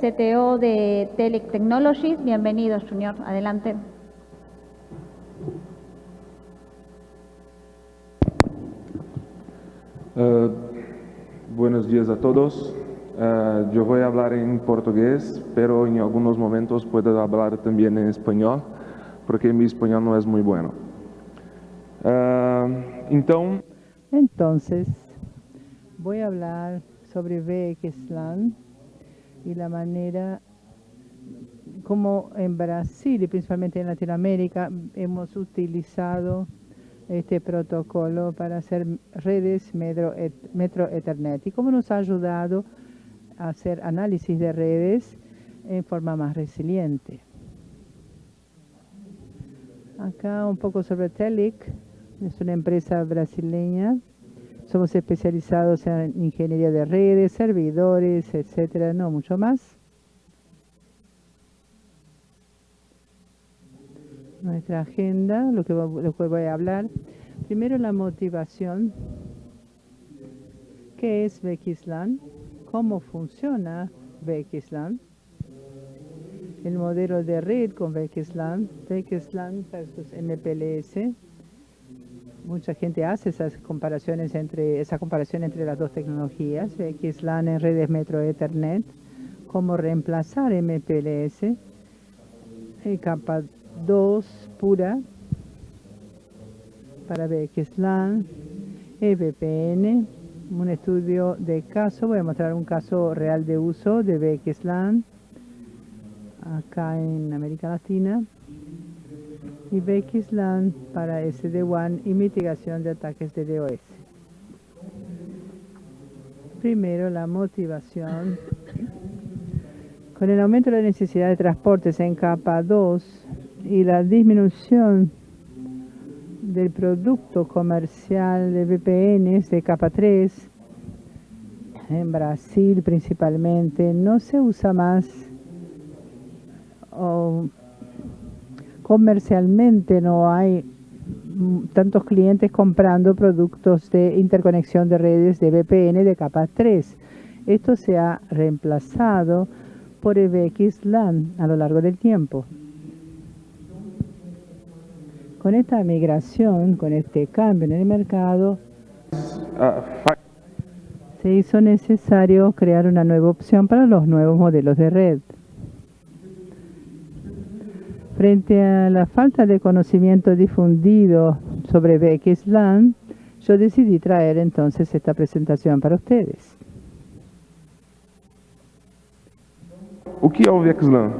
CTO de Telec Technologies. Bienvenido, Junior. Adelante. Uh, buenos días a todos. Uh, yo voy a hablar en portugués, pero en algunos momentos puedo hablar también en español, porque mi español no es muy bueno. Uh, então... Entonces, voy a hablar sobre VXLAN y la manera como en Brasil y principalmente en Latinoamérica hemos utilizado este protocolo para hacer redes Metro, Ethernet y cómo nos ha ayudado a hacer análisis de redes en forma más resiliente. Acá un poco sobre Telic, es una empresa brasileña. Somos especializados en ingeniería de redes, servidores, etcétera, no mucho más. nuestra agenda, lo que, voy a hablar. Primero la motivación. ¿Qué es VXLAN? ¿Cómo funciona VXLAN? El modelo de red con VXLAN, VXLAN versus MPLS. Mucha gente hace esas comparaciones entre esa comparación entre las dos tecnologías, VXLAN en redes Metro Ethernet, cómo reemplazar MPLS, capa 2 pura para VXLAN, EVPN, un estudio de caso, voy a mostrar un caso real de uso de VXLAN acá en América Latina y VXLAN para SD-WAN y mitigación de ataques de DOS. Primero, la motivación. Con el aumento de la necesidad de transportes en capa 2, y la disminución del producto comercial de VPNs de capa 3 en Brasil principalmente no se usa más o comercialmente no hay tantos clientes comprando productos de interconexión de redes de VPN de capa 3. Esto se ha reemplazado por EVX-LAN a lo largo del tiempo. Con esta migración, con este cambio en el mercado, se hizo necesario crear una nueva opción para los nuevos modelos de red. Frente a la falta de conocimiento difundido sobre VXLAN, yo decidí traer entonces esta presentación para ustedes. ¿Qué es VXLAN?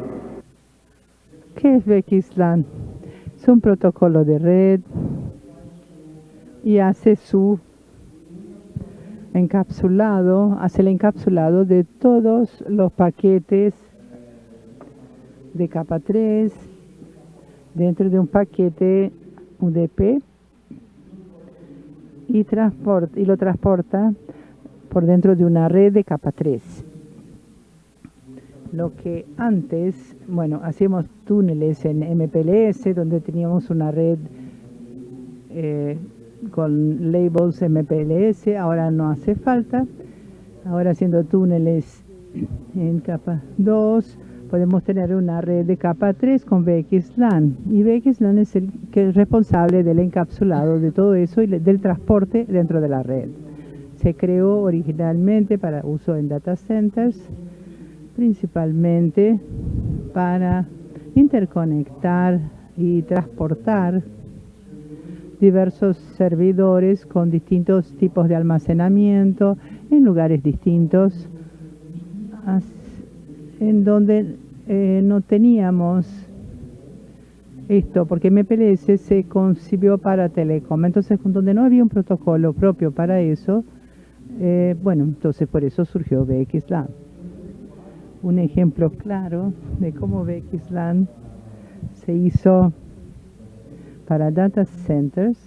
¿Qué es VXLAN? Es un protocolo de red y hace su encapsulado, hace el encapsulado de todos los paquetes de capa 3 dentro de un paquete UDP y, lo transporta por dentro de una red de capa 3 lo que antes, bueno, hacíamos túneles en MPLS, donde teníamos una red eh, con labels MPLS, ahora no hace falta. Ahora haciendo túneles en capa 2, podemos tener una red de capa 3 con VXLAN. Y VXLAN es el que es responsable del encapsulado de todo eso y del transporte dentro de la red. Se creó originalmente para uso en data centers principalmente para interconectar y transportar diversos servidores con distintos tipos de almacenamiento en lugares distintos en donde eh, no teníamos esto, porque MPLS se concibió para telecom, entonces donde no había un protocolo propio para eso, eh, bueno, entonces por eso surgió VXLAN un ejemplo claro de cómo VXLAN se hizo para data centers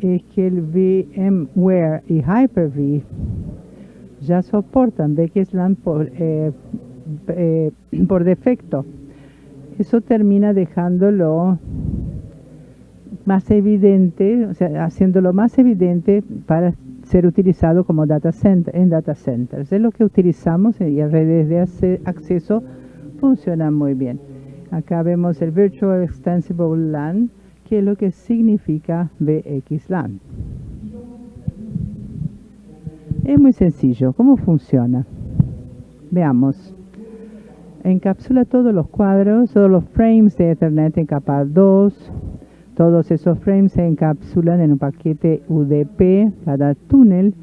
es que el VMware y Hyper-V ya soportan VXLAN por, eh, eh, por defecto. Eso termina dejándolo más evidente, o sea, haciéndolo más evidente para ser utilizado como data center, en data centers. Es lo que utilizamos y las redes de acceso funcionan muy bien. Acá vemos el Virtual Extensible LAN, que es lo que significa VXLAN. Es muy sencillo. ¿Cómo funciona? Veamos. Encapsula todos los cuadros, todos los frames de Ethernet en capa 2. Todos esos frames se encapsulan en un paquete UDP. Cada túnel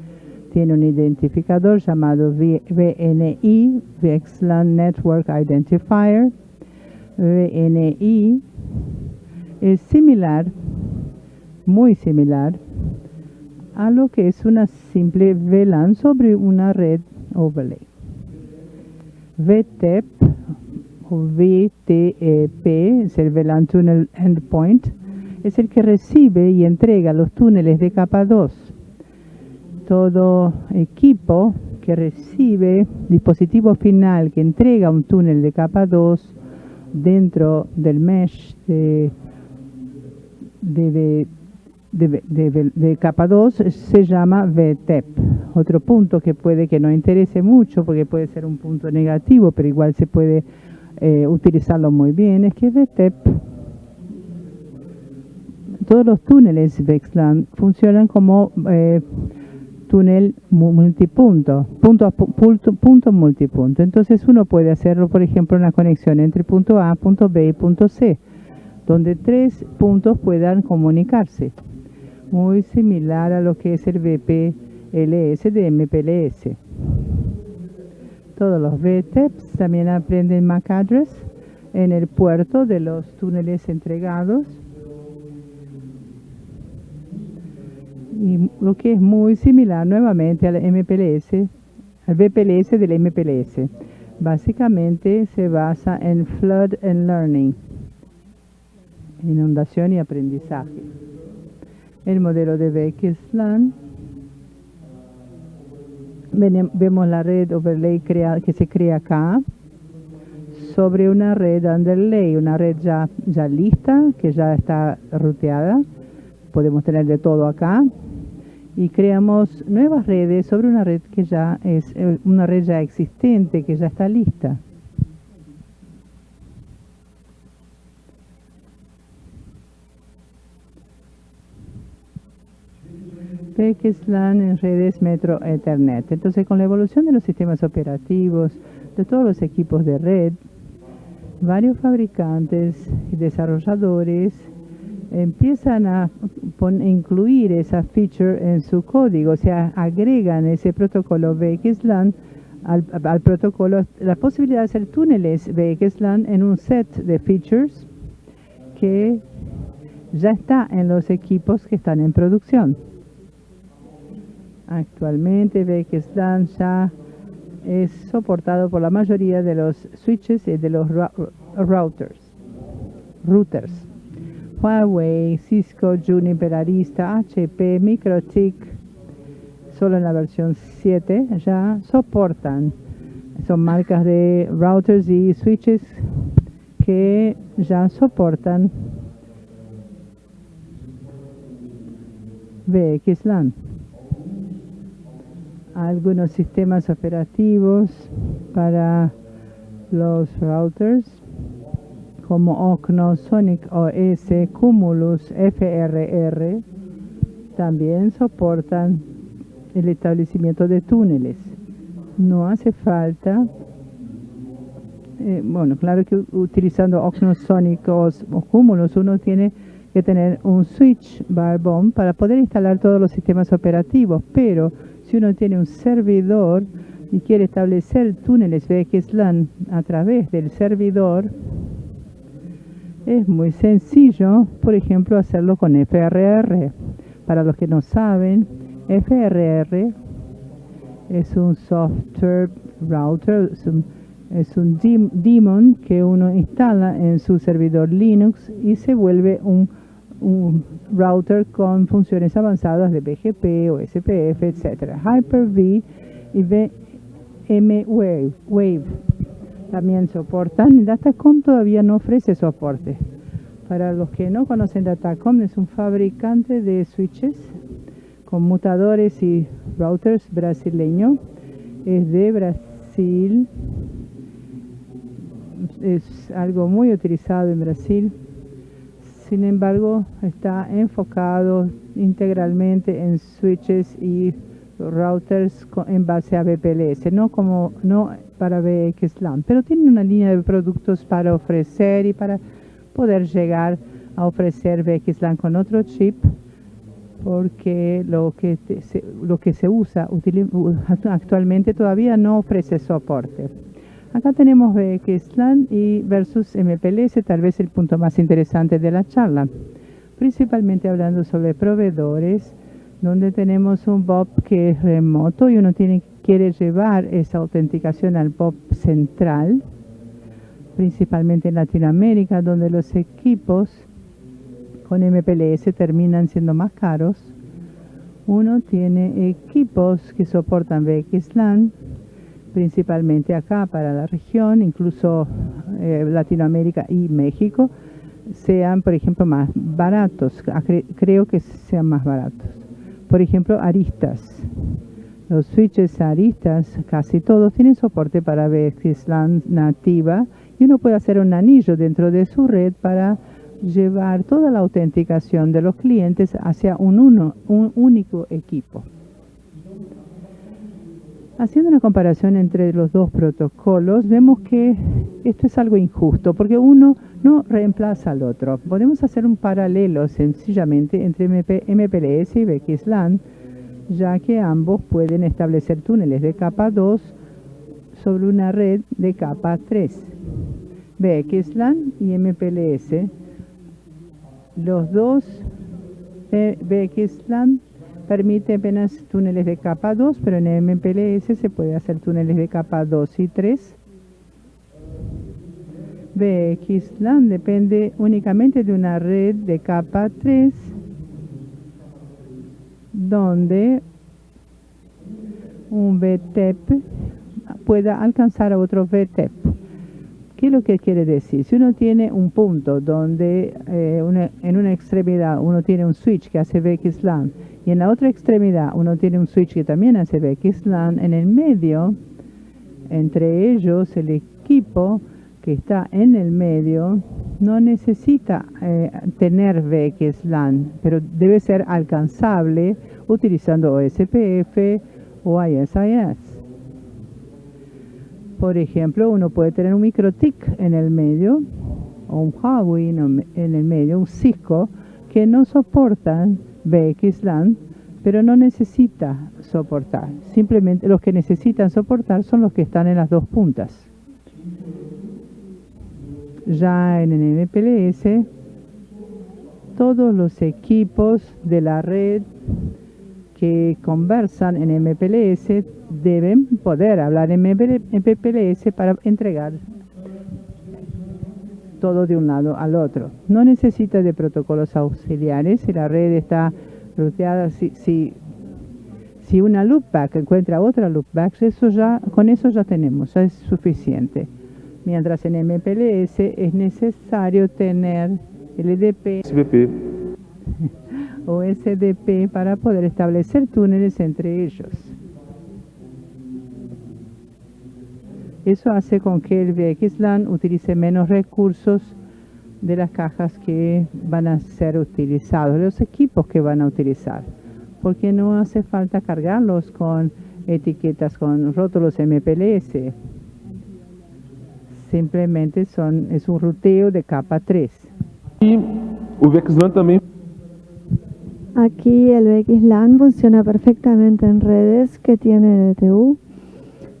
tiene un identificador llamado VNI, VXLAN Network Identifier. VNI es similar, muy similar, a lo que es una simple VLAN sobre una red overlay. VTEP o VTEP es el VLAN Tunnel Endpoint, es el que recibe y entrega los túneles de capa 2. Todo equipo que recibe dispositivo final que entrega un túnel de capa 2 dentro del mesh de, de, capa 2 se llama VTEP. Otro punto que puede que no interese mucho, porque puede ser un punto negativo, pero igual se puede eh, utilizarlo muy bien, es que VTEP, todos los túneles VXLAN funcionan como eh, túnel multipunto, punto, punto, punto multipunto. Entonces uno puede hacerlo, por ejemplo, en la conexión entre punto A, punto B y punto C, donde tres puntos puedan comunicarse. Muy similar a lo que es el VPLS de MPLS. Todos los VTEPs también aprenden MAC address en el puerto de los túneles entregados y lo que es muy similar nuevamente al MPLS, al VPLS del MPLS. Básicamente se basa en Flood and Learning, inundación y aprendizaje. El modelo de VXLAN, vemos la red overlay que se crea acá sobre una red underlay, una red ya, ya lista, que ya está ruteada. Podemos tener de todo acá y creamos nuevas redes sobre una red que ya es eh, una red ya existente, que ya está lista. PXLAN en redes Metro Ethernet. Entonces, con la evolución de los sistemas operativos, de todos los equipos de red, varios fabricantes y desarrolladores empiezan a incluir esa feature en su código, o sea, agregan ese protocolo VXLAN al, al protocolo, la posibilidad de hacer túneles VXLAN en un set de features que ya está en los equipos que están en producción. Actualmente VXLAN ya es soportado por la mayoría de los switches y de los routers. routers. Huawei, Cisco, Juniper, Arista, HP, Microtik, solo en la versión 7 ya soportan. Son marcas de routers y switches que ya soportan VXLAN. Algunos sistemas operativos para los routers como Ocno, Sonic OS, Cumulus, FRR, también soportan el establecimiento de túneles. No hace falta, eh, bueno, claro que utilizando Ocno, Sonic o, Cumulus uno tiene que tener un switch Barbon para poder instalar todos los sistemas operativos, pero si uno tiene un servidor y quiere establecer túneles VXLAN a través del servidor, es muy sencillo, por ejemplo, hacerlo con FRR. Para los que no saben, FRR es un software router, es un, daemon que uno instala en su servidor Linux y se vuelve un, router con funciones avanzadas de BGP o SPF, etc. Hyper-V y VMwave. Wave también soportan. Datacom todavía no ofrece soporte. Para los que no conocen Datacom, es un fabricante de switches conmutadores y routers brasileño. Es de Brasil. Es algo muy utilizado en Brasil. Sin embargo, está enfocado integralmente en switches y routers en base a VPLS, no como no para VXLAN, pero tiene una línea de productos para ofrecer y para poder llegar a ofrecer VXLAN con otro chip porque lo que, lo que se usa actualmente todavía no ofrece soporte. Acá tenemos VXLAN y versus MPLS, tal vez el punto más interesante de la charla, principalmente hablando sobre proveedores, donde tenemos un BOP que es remoto y uno quiere llevar esa autenticación al BOP central, principalmente en Latinoamérica, donde los equipos con MPLS terminan siendo más caros. Uno tiene equipos que soportan VXLAN, principalmente acá para la región, incluso eh, Latinoamérica y México, sean, por ejemplo, más baratos. Creo que sean más baratos. Por ejemplo, aristas. Los switches aristas, casi todos tienen soporte para VXLAN nativa y uno puede hacer un anillo dentro de su red para llevar toda la autenticación de los clientes hacia un, uno, un único equipo. Haciendo una comparación entre los dos protocolos, vemos que esto es algo injusto, porque uno no reemplaza al otro. Podemos hacer un paralelo sencillamente entre MPLS y VXLAN, ya que ambos pueden establecer túneles de capa 2 sobre una red de capa 3. VXLAN y MPLS los dos VXLAN permite apenas túneles de capa 2, pero en MPLS se puede hacer túneles de capa 2 y 3. VXLAN depende únicamente de una red de capa 3, donde un VTEP pueda alcanzar a otro VTEP. ¿Qué es lo que quiere decir? Si uno tiene un punto donde eh, en una extremidad uno tiene un switch que hace VXLAN y en la otra extremidad uno tiene un switch que también hace VXLAN, en el medio, entre ellos, el equipo que está en el medio no necesita eh, tener VXLAN, pero debe ser alcanzable utilizando OSPF o ISIS. Por ejemplo, uno puede tener un microtic en el medio, o un Huawei en el medio, un Cisco, que no soportan VXLAN, pero no necesita soportar. Simplemente los que necesitan soportar son los que están en las dos puntas. Ya en el MPLS, todos los equipos de la red que conversan en MPLS deben poder hablar en MPLS para entregar todo de un lado al otro. No necesita de protocolos auxiliares si la red está ruteada, si, si, si una loopback encuentra otra loopback, eso ya, con eso ya tenemos, ya es suficiente. Mientras en MPLS es necesario tener LDP o SDP para poder establecer túneles entre ellos. Eso hace con que el VXLAN utilice menos recursos de las cajas que van a ser utilizados, los equipos que van a utilizar, porque no hace falta cargarlos con etiquetas, con rótulos MPLS. Simplemente son, es un ruteo de capa 3. Y VXLAN también Aquí el VXLAN funciona perfectamente en redes que tienen MTU,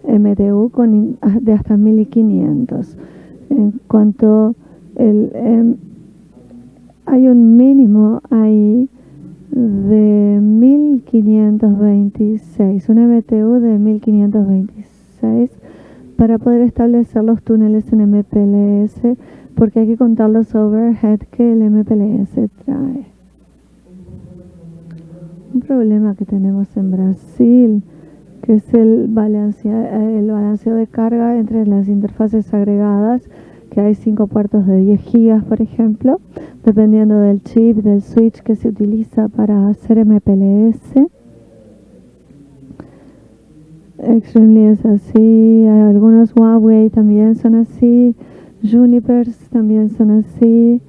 MTU con de hasta 1500. En cuanto el, em, hay un mínimo ahí de 1526, un MTU de 1526 para poder establecer los túneles en MPLS porque hay que contar los overhead que el MPLS trae. Un problema que tenemos en Brasil, que es el, balanceo, el balanceo de carga entre las interfaces agregadas, que hay cinco puertos de 10 gigas, por ejemplo, dependiendo del chip, del switch que se utiliza para hacer MPLS. Extremely es así, algunos Huawei también son así, Junipers también son así.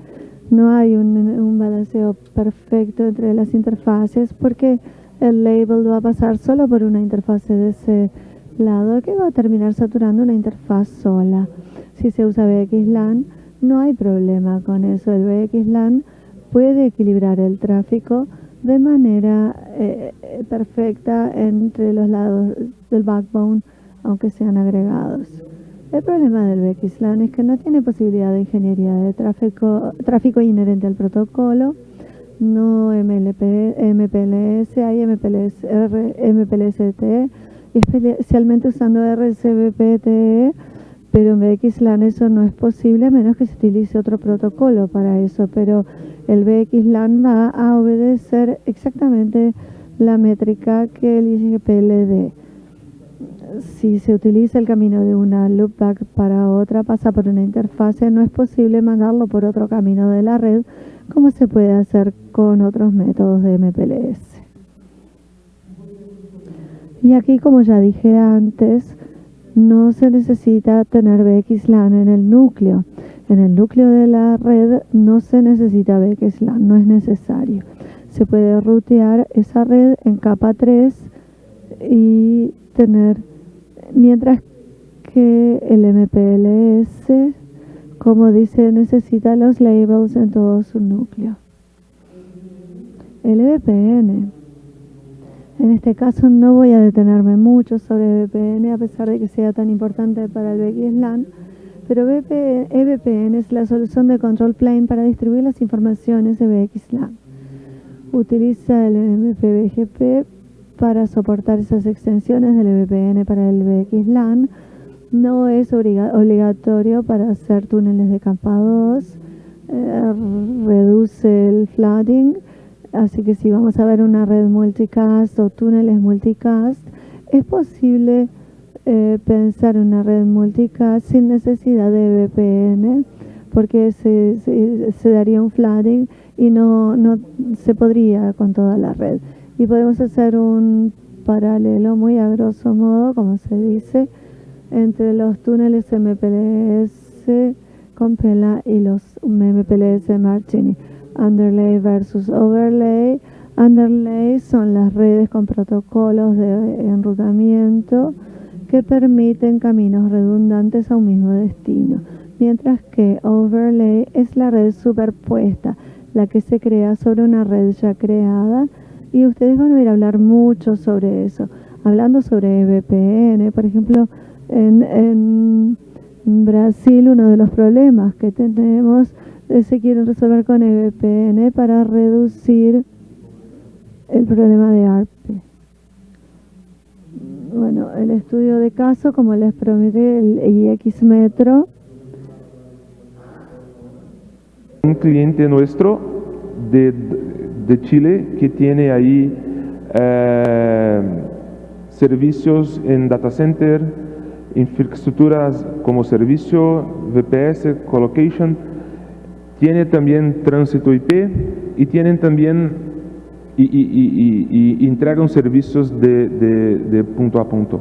No hay un balanceo perfecto entre las interfaces porque el label va a pasar solo por una interfase de ese lado que va a terminar saturando una interfaz sola. Si se usa VXLAN, no hay problema con eso. El VXLAN puede equilibrar el tráfico de manera eh, perfecta entre los lados del backbone, aunque sean agregados. El problema del VXLAN es que no tiene posibilidad de ingeniería de tráfico inherente al protocolo, no MLP, MPLS, hay MPLS, MPLST, especialmente usando RCBPTE, pero en VXLAN eso no es posible a menos que se utilice otro protocolo para eso, pero el VXLAN va a obedecer exactamente la métrica que el IGPLD. Si se utiliza el camino de una loopback para otra, pasa por una interfase, no es posible mandarlo por otro camino de la red, como se puede hacer con otros métodos de MPLS. Y aquí, como ya dije antes, no se necesita tener VXLAN en el núcleo. En el núcleo de la red no se necesita VXLAN, no es necesario. Se puede rutear esa red en capa 3 y tener, mientras que el MPLS, como dice, necesita los labels en todo su núcleo. El VPN en este caso no voy a detenerme mucho sobre VPN a pesar de que sea tan importante para el VXLAN, pero EVPN es la solución de control plane para distribuir las informaciones de VXLAN. Utiliza el MPBGP para soportar esas extensiones del VPN para el VXLAN. No es obligatorio para hacer túneles de capa 2. Eh, reduce el flooding Así que si vamos a ver una red multicast o túneles multicast, es posible eh, pensar una red multicast sin necesidad de VPN, porque se, se, daría un flooding y no, no se podría con toda la red. Y podemos hacer un paralelo muy a grosso modo, como se dice, entre los túneles MPLS con Pela y los MPLS Martini underlay versus overlay. Underlay son las redes con protocolos de enrutamiento que permiten caminos redundantes a un mismo destino, mientras que overlay es la red superpuesta, la que se crea sobre una red ya creada y ustedes van a a hablar mucho sobre eso. Hablando sobre VPN, por ejemplo, en, Brasil uno de los problemas que tenemos se quieren resolver con EVPN para reducir el problema de ARPE. Bueno, el estudio de caso, como les prometí, el IX Metro. Un cliente nuestro de, de Chile que tiene ahí eh, servicios en data center, infraestructuras como servicio, VPS, colocation, tiene también tránsito IP y tienen también y, y, servicios de, de, punto a punto.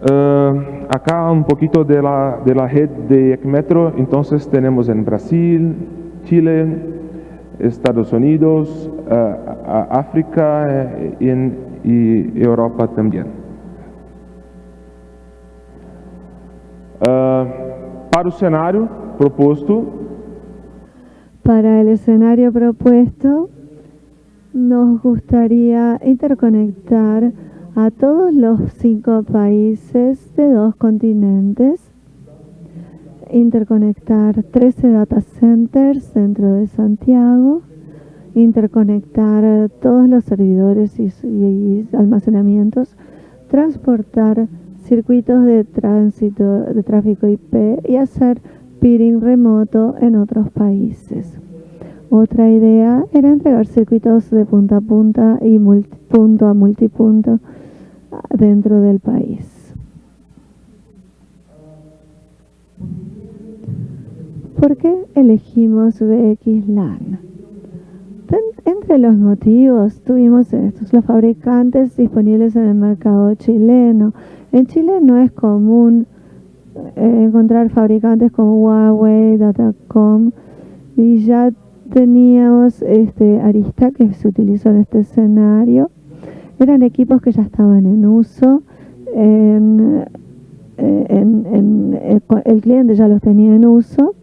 Uh, acá un poquito de la, de la red de ECMetro, entonces tenemos en Brasil, Chile, Estados Unidos, uh, África uh, y Europa también. para o cenário, propuesto. Para el escenario propuesto, nos gustaría interconectar a todos los cinco países de dos continentes, interconectar 13 data centers dentro de Santiago, interconectar todos los servidores y, almacenamientos, transportar circuitos de tránsito de tráfico IP y hacer peering remoto en otros países. Otra idea era entregar circuitos de punta a punta y punto a multipunto dentro del país. ¿Por qué elegimos VXLAN? Entre los motivos tuvimos estos, los fabricantes disponibles en el mercado chileno. En Chile no es común eh, encontrar fabricantes como Huawei, Datacom y ya teníamos este Arista que se utilizó en este escenario. Eran equipos que ya estaban en uso. En, eh, el cliente ya los tenía en uso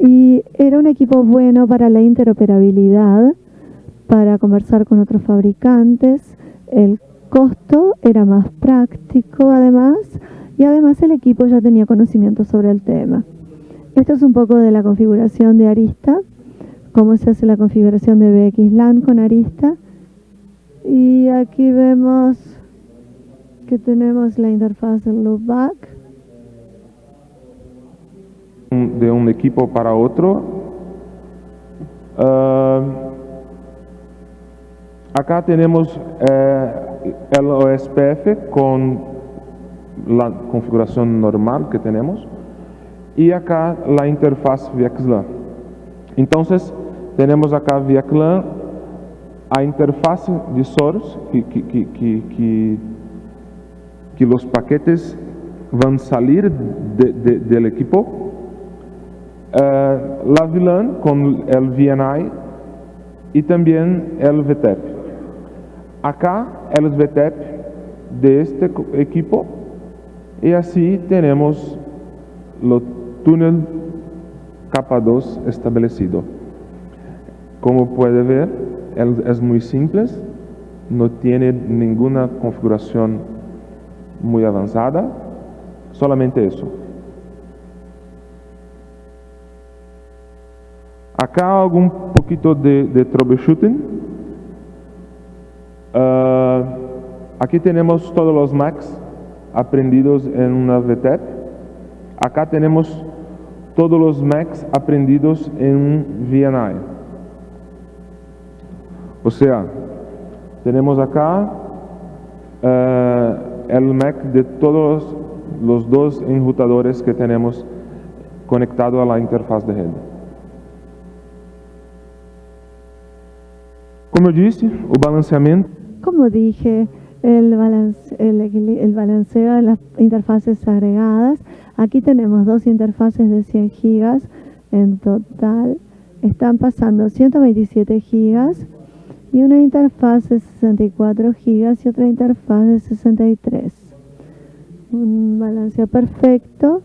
y era un equipo bueno para la interoperabilidad, para conversar con otros fabricantes. El costo era más práctico además y además el equipo ya tenía conocimiento sobre el tema. Esto es un poco de la configuración de Arista, cómo se hace la configuración de VXLAN con Arista. Y aquí vemos que tenemos la interfaz del loopback. De un equipo para otro. Ah, acá tenemos eh, el OSPF con la configuración normal que tenemos y acá la interfaz VXLAN. Entonces tenemos acá VXLAN, a interfaz de source que, que, que, que, los paquetes van a salir del equipo. Uh, la VLAN con el VNI y también el VTEP. Acá el VTEP de este equipo y así tenemos lo túnel capa 2 establecido. Como puede ver, es muy simple, no tiene ninguna configuración muy avanzada, solamente eso. Acá algún poquito de, troubleshooting. Ah, aquí tenemos todos los Macs aprendidos en una VTEP. Acá tenemos todos los Macs aprendidos en un VNI. O sea, tenemos acá eh, el Mac de todos los dos enrutadores que tenemos conectado a la interfaz de red. Como dije, el el, el, balanceo de las interfaces agregadas. Aquí tenemos dos interfaces de 100 gigas en total. Están pasando 127 gigas y una interfaz de 64 gigas y otra interfaz de 63. Un balanceo perfecto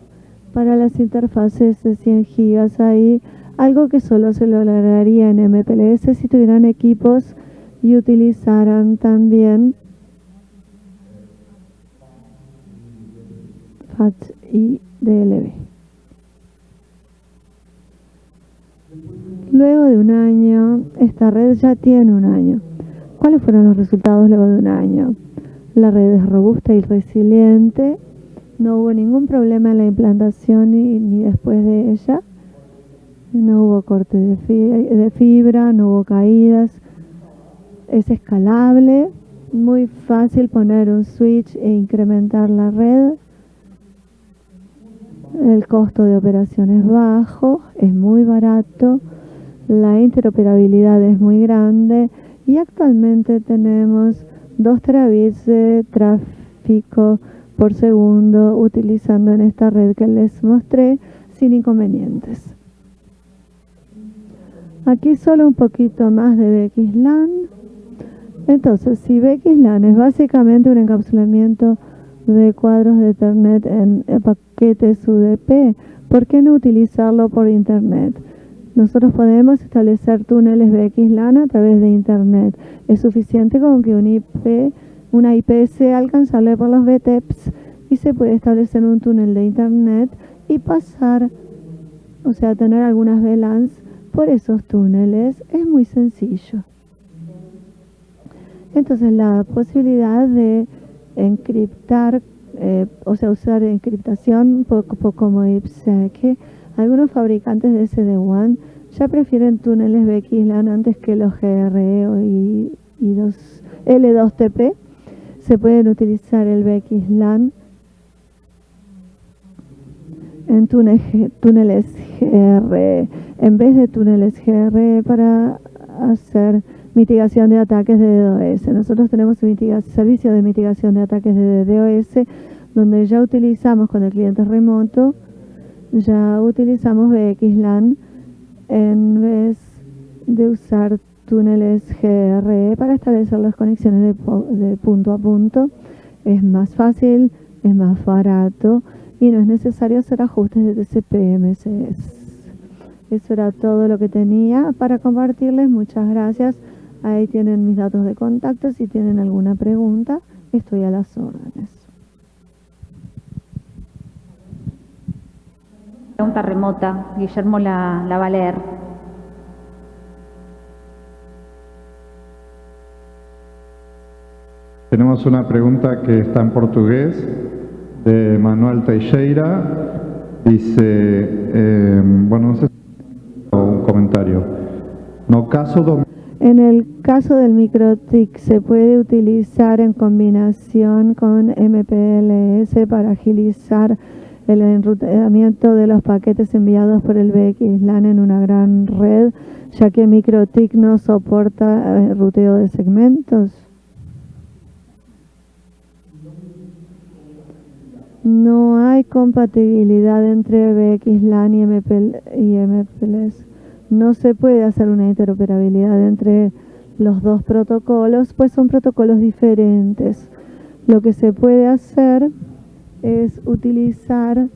para las interfaces de 100 gigas ahí, algo que solo se lograría en MPLS si tuvieran equipos y utilizaran también y DLB. Luego de un año, esta red ya tiene un año. ¿Cuáles fueron los resultados luego de un año? La red es robusta y resiliente. No hubo ningún problema en la implantación ni después de ella. No hubo corte de fibra, no hubo caídas. Es escalable, muy fácil poner un switch e incrementar la red. El costo de operación es bajo, es muy barato, la interoperabilidad es muy grande y actualmente tenemos 2 terabits de tráfico por segundo utilizando en esta red que les mostré sin inconvenientes. Aquí solo un poquito más de VXLAN. Entonces, si VXLAN es básicamente un encapsulamiento de cuadros de Ethernet en paquetes UDP, ¿por qué no utilizarlo por Internet? Nosotros podemos establecer túneles VXLAN a través de Internet. Es suficiente con que un IP, una IP sea alcanzable por los VTEPs y se puede establecer un túnel de Internet y pasar, o sea, tener algunas VLANs por esos túneles. Es muy sencillo. Entonces la posibilidad de encriptar, eh, o sea, usar encriptación poco, como IPsec. Algunos fabricantes de SD-WAN ya prefieren túneles VXLAN antes que los GRE y, los L2TP. Se pueden utilizar el VXLAN en túneles GRE en vez de túneles GRE para hacer mitigación de ataques de DDoS. Nosotros tenemos un servicio de mitigación de ataques de DDoS donde ya utilizamos con el cliente remoto, ya utilizamos VXLAN en vez de usar túneles GRE para establecer las conexiones de, punto a punto. Es más fácil, es más barato y no es necesario hacer ajustes de TCP-MSS. Eso era todo lo que tenía para compartirles. Muchas gracias. Ahí tienen mis datos de contacto. Si tienen alguna pregunta, estoy a las órdenes. Pregunta remota. Guillermo la, la va a leer. Tenemos una pregunta que está en portugués de Manuel Teixeira. Dice, eh, bueno, no sé un comentario. No caso en el caso del microtic se puede utilizar en combinación con MPLS para agilizar el enrutamiento de los paquetes enviados por el VXLAN en una gran red, ya que microtic no soporta eh, ruteo de segmentos. No hay compatibilidad entre VXLAN y, y MPLS no se puede hacer una interoperabilidad entre los dos protocolos, pues son protocolos diferentes. Lo que se puede hacer es utilizar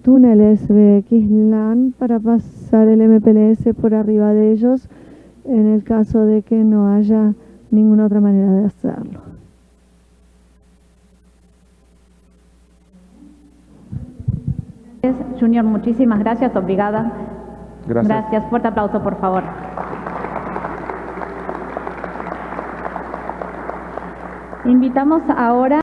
túneles VXLAN para pasar el MPLS por arriba de ellos en el caso de que no haya ninguna otra manera de hacerlo. Junior, muchísimas gracias, obrigada. Gracias. Gracias. Fuerte aplauso, por favor. Invitamos ahora